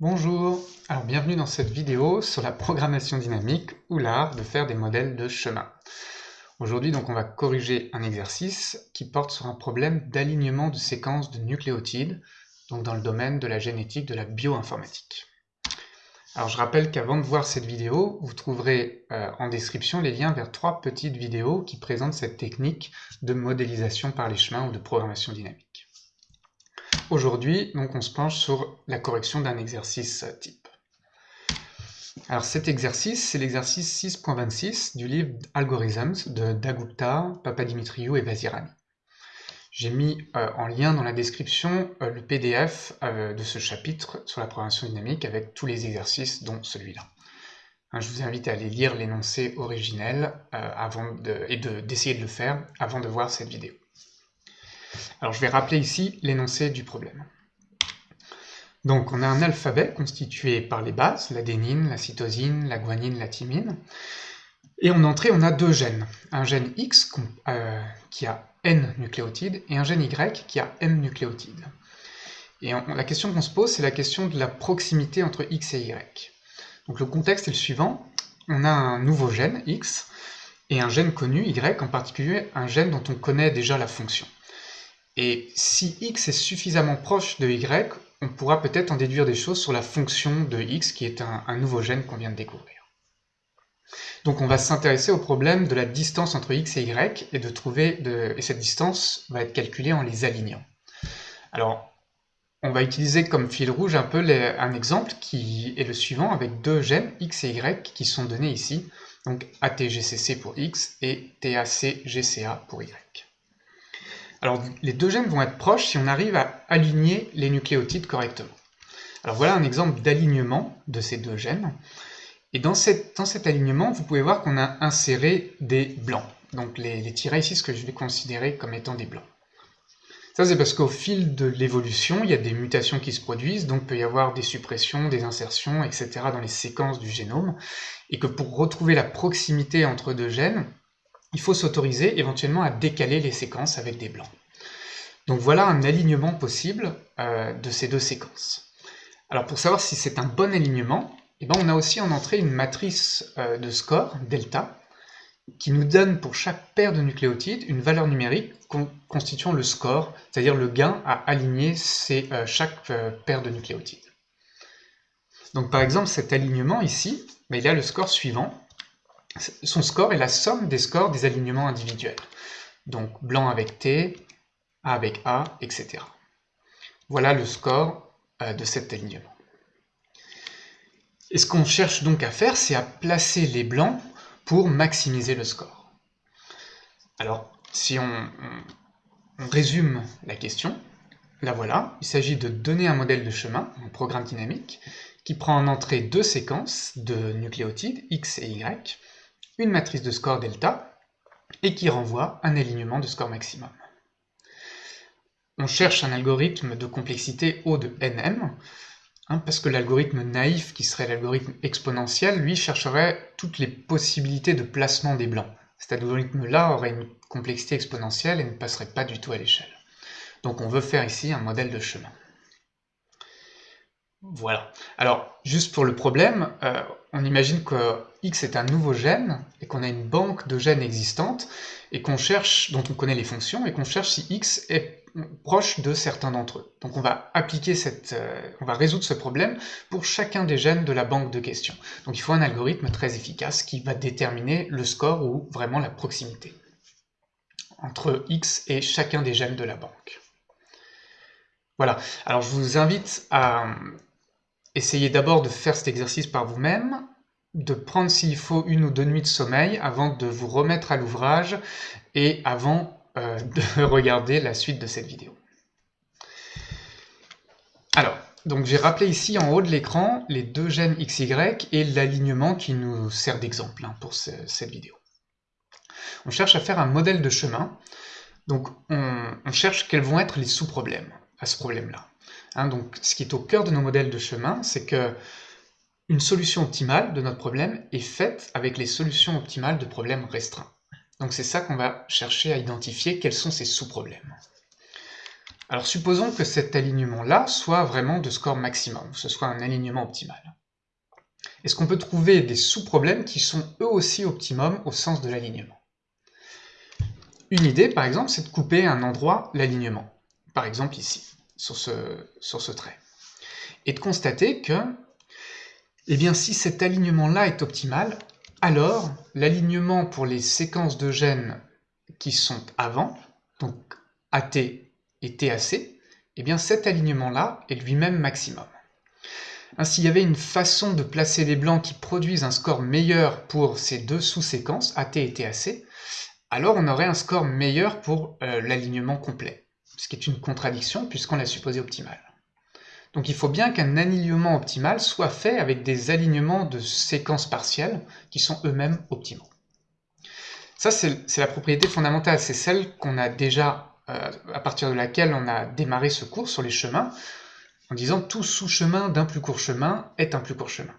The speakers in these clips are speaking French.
Bonjour, alors bienvenue dans cette vidéo sur la programmation dynamique ou l'art de faire des modèles de chemin. Aujourd'hui donc on va corriger un exercice qui porte sur un problème d'alignement de séquences de nucléotides, donc dans le domaine de la génétique de la bioinformatique. Alors je rappelle qu'avant de voir cette vidéo, vous trouverez euh, en description les liens vers trois petites vidéos qui présentent cette technique de modélisation par les chemins ou de programmation dynamique. Aujourd'hui, donc, on se penche sur la correction d'un exercice type. Alors cet exercice, c'est l'exercice 6.26 du livre Algorithms de Dagupta, Papadimitriou et Vazirani. J'ai mis euh, en lien dans la description euh, le PDF euh, de ce chapitre sur la programmation dynamique avec tous les exercices dont celui-là. Hein, je vous invite à aller lire l'énoncé originel avant et d'essayer de le faire avant de voir cette vidéo. Alors je vais rappeler ici l'énoncé du problème. Donc on a un alphabet constitué par les bases, l'adénine, la cytosine, la guanine, la thymine. Et en entrée, on a deux gènes. Un gène X euh, qui a N nucléotides et un gène Y qui a M nucléotides. Et la question qu'on se pose, c'est la question de la proximité entre X et Y. Donc le contexte est le suivant. On a un nouveau gène, X, et un gène connu, Y, en particulier un gène dont on connaît déjà la fonction. Et si x est suffisamment proche de y, on pourra peut-être en déduire des choses sur la fonction de x, qui est un, nouveau gène qu'on vient de découvrir. Donc on va s'intéresser au problème de la distance entre x et y, et de trouver et cette distance va être calculée en les alignant. Alors, on va utiliser comme fil rouge un peu un exemple qui est le suivant, avec deux gènes x et y qui sont donnés ici, donc ATGCC pour x et TACGCA pour y. Alors les deux gènes vont être proches si on arrive à aligner les nucléotides correctement. Alors voilà un exemple d'alignement de ces deux gènes. Et dans, cet alignement, vous pouvez voir qu'on a inséré des blancs. Donc les, les tirets ici, ce que je vais considérer comme étant des blancs. Ça, c'est parce qu'au fil de l'évolution, il y a des mutations qui se produisent, donc peut y avoir des suppressions, des insertions, etc. dans les séquences du génome, et que pour retrouver la proximité entre deux gènes, il faut s'autoriser éventuellement à décaler les séquences avec des blancs. Donc voilà un alignement possible euh, de ces deux séquences. Alors pour savoir si c'est un bon alignement, eh ben on a aussi en entrée une matrice euh, de score, delta, qui nous donne pour chaque paire de nucléotides une valeur numérique constituant le score, c'est-à-dire le gain à aligner euh, chaque paire de nucléotides. Donc par exemple cet alignement ici, ben, il a le score suivant, son score est la somme des scores des alignements individuels. Donc blanc avec T, A avec A, etc. Voilà le score euh, de cet alignement. Et ce qu'on cherche donc à faire, c'est à placer les blancs pour maximiser le score. Alors, si on, on résume la question, la voilà, il s'agit de donner un modèle de chemin, un programme dynamique, qui prend en entrée deux séquences de nucléotides, X et Y, une matrice de score delta, et qui renvoie un alignement de score maximum. On cherche un algorithme de complexité O de nm, hein, parce que l'algorithme naïf, qui serait l'algorithme exponentiel, lui chercherait toutes les possibilités de placement des blancs. Cet algorithme-là aurait une complexité exponentielle et ne passerait pas du tout à l'échelle. Donc on veut faire ici un modèle de chemin. Voilà. Alors, juste pour le problème, euh, on imagine que X est un nouveau gène et qu'on a une banque de gènes existantes et qu'on cherche, dont on connaît les fonctions, et qu'on cherche si X est proche de certains d'entre eux. Donc on va appliquer cette, euh, on va résoudre ce problème pour chacun des gènes de la banque de questions. Donc il faut un algorithme très efficace qui va déterminer le score ou vraiment la proximité entre X et chacun des gènes de la banque. Voilà, alors je vous invite à essayez d'abord de faire cet exercice par vous-même, de prendre s'il faut une ou deux nuits de sommeil avant de vous remettre à l'ouvrage et avant euh, de regarder la suite de cette vidéo. Alors, donc j'ai rappelé ici en haut de l'écran les deux gènes XY et l'alignement qui nous sert d'exemple hein, pour cette vidéo. On cherche à faire un modèle de chemin, donc on cherche quels vont être les sous-problèmes à ce problème-là. Hein, donc, ce qui est au cœur de nos modèles de chemin, c'est que une solution optimale de notre problème est faite avec les solutions optimales de problèmes restreints. Donc c'est ça qu'on va chercher à identifier, quels sont ces sous-problèmes. Alors supposons que cet alignement-là soit vraiment de score maximum, que ce soit un alignement optimal. Est-ce qu'on peut trouver des sous-problèmes qui sont eux aussi optimum au sens de l'alignement? Une idée, par exemple, c'est de couper un endroit l'alignement, par exemple ici, sur ce trait, et de constater que, eh bien, si cet alignement-là est optimal, alors l'alignement pour les séquences de gènes qui sont avant, donc AT et TAC, eh bien cet alignement-là est lui-même maximum. Ainsi, il y avait une façon de placer les blancs qui produisent un score meilleur pour ces deux sous-séquences, AT et TAC, alors on aurait un score meilleur pour euh, l'alignement complet, ce qui est une contradiction puisqu'on l'a supposé optimal. Donc il faut bien qu'un alignement optimal soit fait avec des alignements de séquences partielles qui sont eux-mêmes optimaux. Ça, c'est la propriété fondamentale, c'est celle qu'on a déjà, euh, à partir de laquelle on a démarré ce cours sur les chemins, en disant tout sous-chemin d'un plus court chemin est un plus court chemin.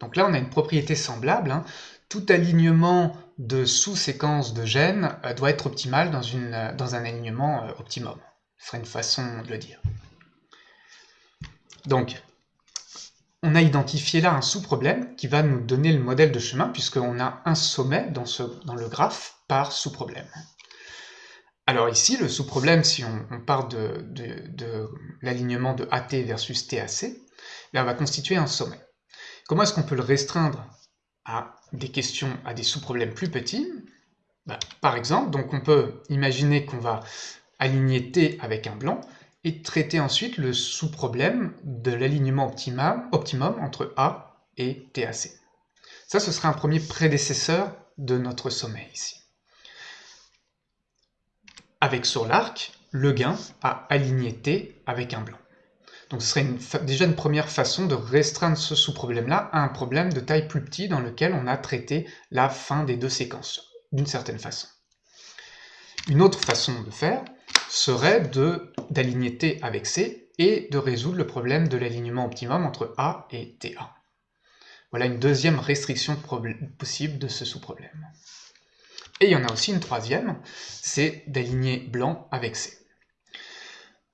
Donc là, on a une propriété semblable. Hein. Tout alignement de sous-séquences de gènes euh, doit être optimal dans, euh, dans un alignement optimum. Ce serait une façon de le dire. Donc, on a identifié là un sous-problème qui va nous donner le modèle de chemin puisqu'on a un sommet dans, le graphe par sous-problème. Alors ici, le sous-problème, si on, part de, l'alignement de AT versus TAC, on va constituer un sommet. Comment est-ce qu'on peut le restreindre à des questions, à des sous-problèmes plus petits? Bah, Par exemple, donc on peut imaginer qu'on va aligner T avec un blanc, et traiter ensuite le sous-problème de l'alignement optimum, entre A et TAC. Ça, ce sera un premier prédécesseur de notre sommet ici. Avec sur l'arc, le gain à aligner T avec un blanc. Donc ce serait déjà une première façon de restreindre ce sous-problème-là à un problème de taille plus petit dans lequel on a traité la fin des deux séquences, d'une certaine façon. Une autre façon de faire, serait d'aligner T avec C et de résoudre le problème de l'alignement optimum entre A et TA. Voilà une deuxième restriction possible de ce sous-problème. Et il y en a aussi une troisième, c'est d'aligner blanc avec C.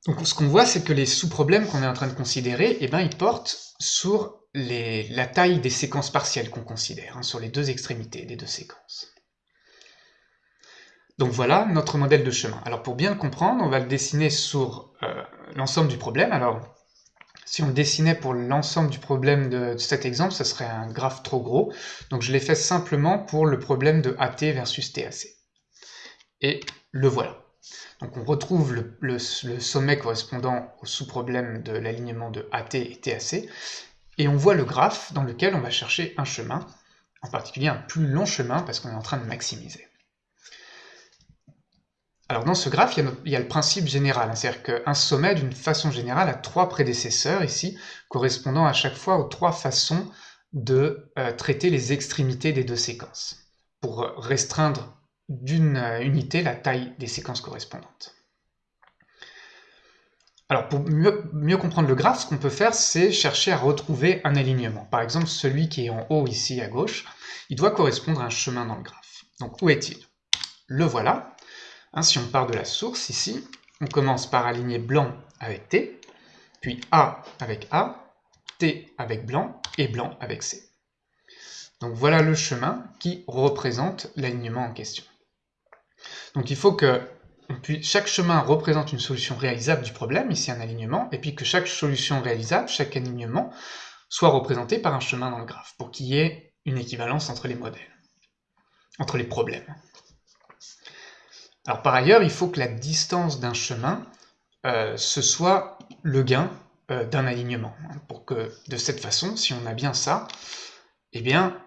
Donc ce qu'on voit, c'est que les sous-problèmes qu'on est en train de considérer, eh ben, ils portent sur la taille des séquences partielles qu'on considère, hein, sur les deux extrémités des deux séquences. Donc voilà notre modèle de chemin. Alors pour bien le comprendre, on va le dessiner sur euh, l'ensemble du problème. Alors si on le dessinait pour l'ensemble du problème de, cet exemple, ce serait un graphe trop gros. Donc je l'ai fait simplement pour le problème de AT versus TAC. Et le voilà. Donc on retrouve le, le sommet correspondant au sous-problème de l'alignement de AT et TAC, et on voit le graphe dans lequel on va chercher un chemin, en particulier un plus long chemin parce qu'on est en train de maximiser. Alors dans ce graphe, il y a, le principe général, c'est-à-dire qu'un sommet, d'une façon générale, a trois prédécesseurs ici, correspondant à chaque fois aux trois façons de euh, traiter les extrémités des deux séquences, pour restreindre d'une euh, unité la taille des séquences correspondantes. Alors pour mieux, mieux comprendre le graphe, ce qu'on peut faire, c'est chercher à retrouver un alignement. Par exemple, celui qui est en haut ici à gauche, il doit correspondre à un chemin dans le graphe. Donc où est-il? Le voilà, Hein, si on part de la source ici, on commence par aligner blanc avec T, puis A avec A, T avec blanc et blanc avec C. Donc voilà le chemin qui représente l'alignement en question. Donc il faut que chaque chemin représente une solution réalisable du problème, ici un alignement, et puis que chaque solution réalisable, chaque alignement, soit représenté par un chemin dans le graphe, pour qu'il y ait une équivalence entre les modèles, entre les problèmes. Alors par ailleurs, il faut que la distance d'un chemin, euh, ce soit le gain euh, d'un alignement. Pour que de cette façon, si on a bien ça, eh bien,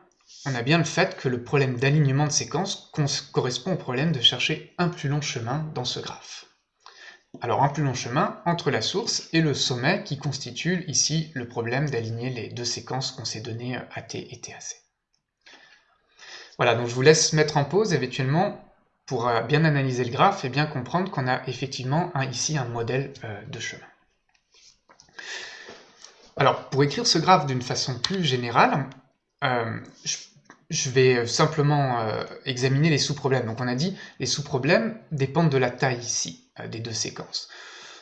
on a bien le fait que le problème d'alignement de séquence correspond au problème de chercher un plus long chemin dans ce graphe. Alors un plus long chemin entre la source et le sommet qui constitue ici le problème d'aligner les deux séquences qu'on s'est données AT et TAC. Voilà, donc je vous laisse mettre en pause éventuellement pour euh, bien analyser le graphe et bien comprendre qu'on a effectivement ici un modèle euh, de chemin. Alors, pour écrire ce graphe d'une façon plus générale, euh, je, vais simplement examiner les sous-problèmes. Donc on a dit, les sous-problèmes dépendent de la taille ici, des deux séquences.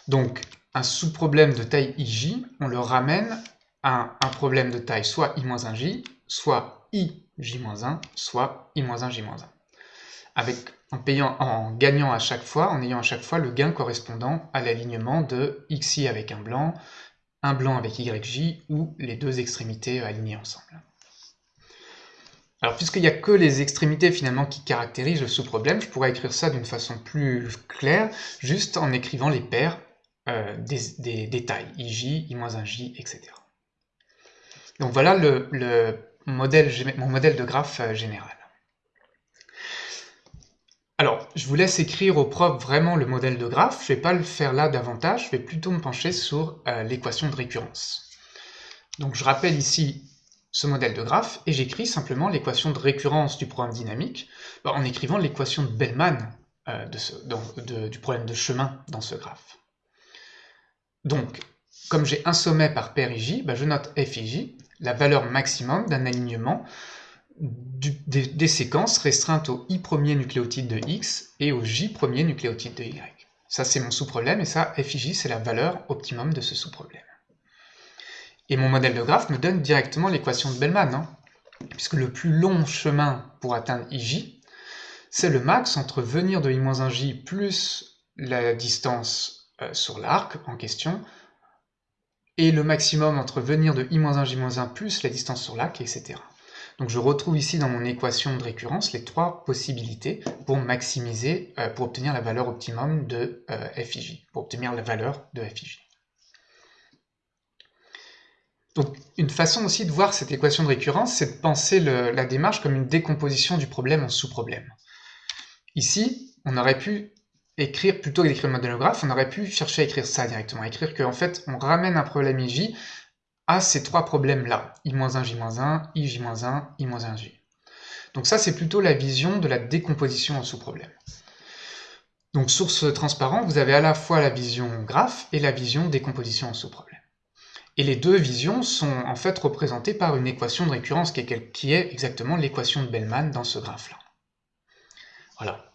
Donc, un sous-problème de taille ij, on le ramène à un problème de taille soit i-1j, soit ij-1, soit i-1j-1. Avec, en, payant, en gagnant à chaque fois, en ayant à chaque fois le gain correspondant à l'alignement de xi avec un blanc, un blanc avec yj ou les deux extrémités alignées ensemble. Alors puisqu'il n'y a que les extrémités finalement qui caractérisent le sous-problème, je pourrais écrire ça d'une façon plus claire, juste en écrivant les paires euh, des, tailles, ij, i-1j, etc. Donc voilà mon modèle de graphe euh, général. Alors, je vous laisse écrire au propre vraiment le modèle de graphe, je ne vais pas le faire là davantage, je vais plutôt me pencher sur euh, l'équation de récurrence. Donc je rappelle ici ce modèle de graphe et j'écris simplement l'équation de récurrence du problème dynamique bah, en écrivant l'équation de Bellman euh, du problème de chemin dans ce graphe. Donc, comme j'ai un sommet par paire ij, bah, je note fij, la valeur maximum d'un alignement des, séquences restreintes au i premier nucléotide de x et au j premier nucléotide de y. Ça c'est mon sous-problème et ça fij c'est la valeur optimum de ce sous-problème. Et mon modèle de graphe me donne directement l'équation de Bellman, hein. puisque le plus long chemin pour atteindre ij, c'est le max entre venir de i-1j plus la distance euh, sur l'arc en question, et le maximum entre venir de i-1j-1 plus la distance sur l'arc, etc. Donc je retrouve ici dans mon équation de récurrence les trois possibilités pour maximiser, euh, pour obtenir la valeur optimum de euh, fij, pour obtenir la valeur de fij. Donc une façon aussi de voir cette équation de récurrence, c'est de penser la démarche comme une décomposition du problème en sous-problème. Ici, on aurait pu écrire, plutôt que d'écrire le modèle graphe, on aurait pu chercher à écrire ça directement, écrire qu'en fait, on ramène un problème IJ à ces trois problèmes-là, I-1, J-1, I, J-1, I-1J. Donc ça, c'est plutôt la vision de la décomposition en sous-problème. Donc source transparent, vous avez à la fois la vision graphe et la vision décomposition en sous-problème. Et les deux visions sont en fait représentées par une équation de récurrence qui est, exactement l'équation de Bellman dans ce graphe-là. Voilà.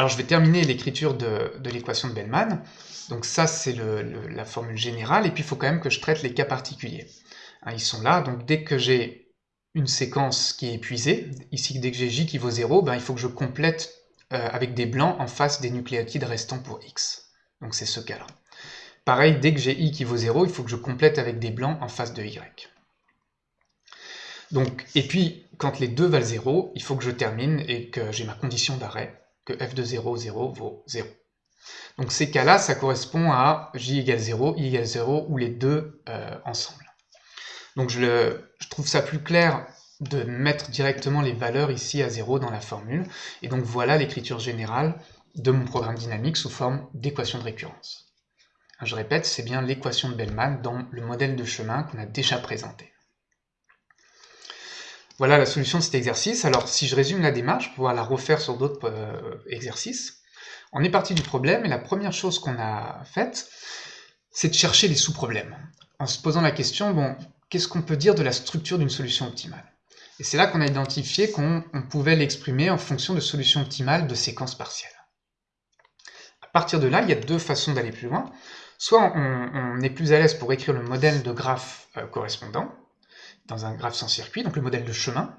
Alors je vais terminer l'écriture de, l'équation de Bellman. Donc ça c'est la formule générale, et puis il faut quand même que je traite les cas particuliers. Hein, ils sont là, donc dès que j'ai une séquence qui est épuisée, ici dès que j'ai j qui vaut 0, ben, il faut que je complète euh, avec des blancs en face des nucléotides restants pour x. Donc c'est ce cas-là. Pareil, dès que j'ai i qui vaut 0, il faut que je complète avec des blancs en face de y. Donc, et puis, quand les deux valent 0, il faut que je termine et que j'ai ma condition d'arrêt, f de 0, 0 vaut 0. Donc ces cas-là, ça correspond à j égale 0, i égale 0, ou les deux euh, ensemble. Donc je, je, trouve ça plus clair de mettre directement les valeurs ici à 0 dans la formule. Et donc voilà l'écriture générale de mon programme dynamique sous forme d'équation de récurrence. Je répète, c'est bien l'équation de Bellman dans le modèle de chemin qu'on a déjà présenté. Voilà la solution de cet exercice. Alors, si je résume la démarche, pour pouvoir la refaire sur d'autres euh, exercices, on est parti du problème, et la première chose qu'on a faite, c'est de chercher les sous-problèmes, en se posant la question, bon, qu'est-ce qu'on peut dire de la structure d'une solution optimale? Et c'est là qu'on a identifié qu'on pouvait l'exprimer en fonction de solutions optimales de séquences partielles. À partir de là, il y a deux façons d'aller plus loin. Soit on, est plus à l'aise pour écrire le modèle de graphe euh, correspondant, dans un graphe sans circuit, donc le modèle de chemin,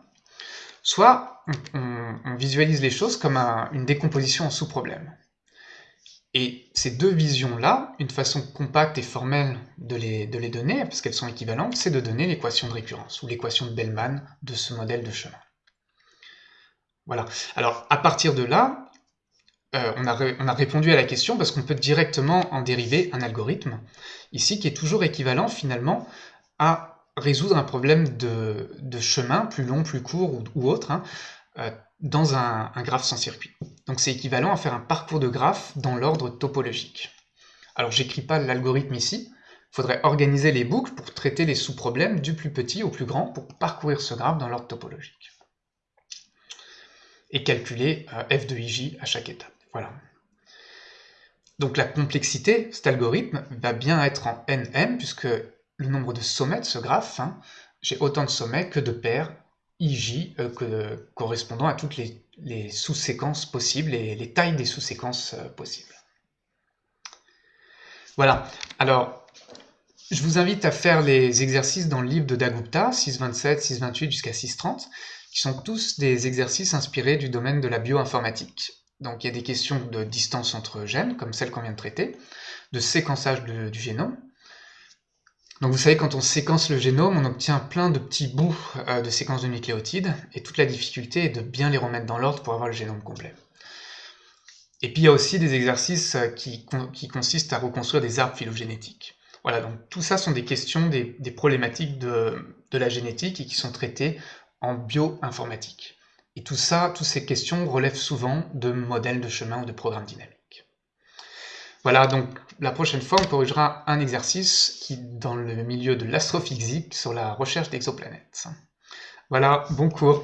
soit on, visualise les choses comme une décomposition en sous-problèmes. Et ces deux visions-là, une façon compacte et formelle de les, de les donner, parce qu'elles sont équivalentes, c'est de donner l'équation de récurrence, ou l'équation de Bellman de ce modèle de chemin. Voilà. Alors, à partir de là, euh, on, a répondu à la question parce qu'on peut directement en dériver un algorithme, ici, qui est toujours équivalent finalement à résoudre un problème de, chemin, plus long, plus court ou, autre, hein, euh, dans un, graphe sans circuit. Donc c'est équivalent à faire un parcours de graphe dans l'ordre topologique. Alors j'écris pas l'algorithme ici, il faudrait organiser les boucles pour traiter les sous-problèmes du plus petit au plus grand pour parcourir ce graphe dans l'ordre topologique. Et calculer euh, f de ij à chaque étape. Voilà. Donc la complexité, cet algorithme, va bien être en nm, puisque le nombre de sommets de ce graphe, hein, j'ai autant de sommets que de paires ij euh, correspondant à toutes les, sous-séquences possibles et les tailles des sous-séquences euh, possibles. Voilà, alors je vous invite à faire les exercices dans le livre de Dagupta, 627, 628 jusqu'à 630, qui sont tous des exercices inspirés du domaine de la bioinformatique. Donc il y a des questions de distance entre gènes, comme celle qu'on vient de traiter, de séquençage du génome. Donc vous savez, quand on séquence le génome, on obtient plein de petits bouts euh, de séquences de nucléotides, et toute la difficulté est de bien les remettre dans l'ordre pour avoir le génome complet. Et puis il y a aussi des exercices euh, qui, consistent à reconstruire des arbres phylogénétiques. Voilà, donc tout ça sont des questions, des, problématiques de, de la génétique et qui sont traitées en bioinformatique. Et tout ça, toutes ces questions relèvent souvent de modèles de chemin ou de programmes dynamiques. Voilà, donc la prochaine fois, on corrigera un exercice qui dans le milieu de l'astrophysique sur la recherche d'exoplanètes. Voilà, bon cours